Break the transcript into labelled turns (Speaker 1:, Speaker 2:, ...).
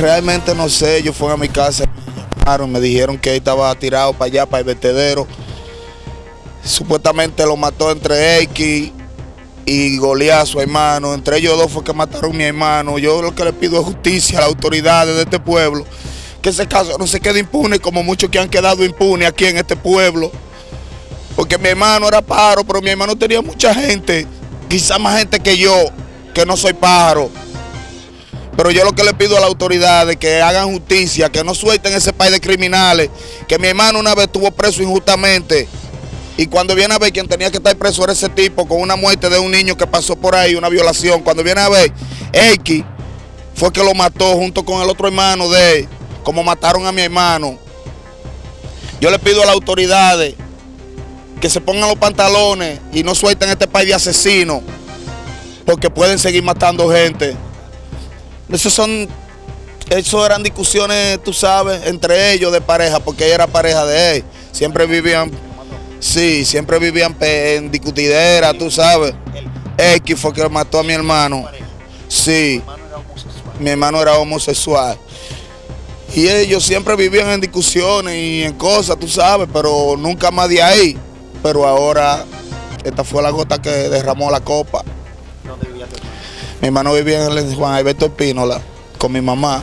Speaker 1: Realmente no sé, yo fui a mi casa, me llamaron, me dijeron que él estaba tirado para allá, para el vertedero. Supuestamente lo mató entre X y Goliat, a su hermano. Entre ellos dos fue que mataron a mi hermano. Yo lo que le pido es justicia a las autoridades de este pueblo. Que ese caso no se quede impune como muchos que han quedado impunes aquí en este pueblo. Porque mi hermano era pájaro, pero mi hermano tenía mucha gente. Quizá más gente que yo, que no soy pájaro. Pero yo lo que le pido a las autoridades que hagan justicia, que no suelten ese país de criminales. Que mi hermano una vez estuvo preso injustamente. Y cuando viene a ver quien tenía que estar preso era ese tipo con una muerte de un niño que pasó por ahí, una violación. Cuando viene a ver, X fue que lo mató junto con el otro hermano de él, como mataron a mi hermano. Yo le pido a las autoridades que se pongan los pantalones y no suelten este país de asesinos, porque pueden seguir matando gente. Esos son, eso eran discusiones, tú sabes, entre ellos de pareja, porque ella era pareja de él. Siempre vivían Sí, siempre vivían en discutidera, tú sabes. X fue que mató a mi hermano. Sí, mi hermano era homosexual. Y ellos siempre vivían en discusiones y en cosas, tú sabes, pero nunca más de ahí. Pero ahora, esta fue la gota que derramó la copa. Mi hermano vivía en el Juan Alberto Espínola con mi mamá.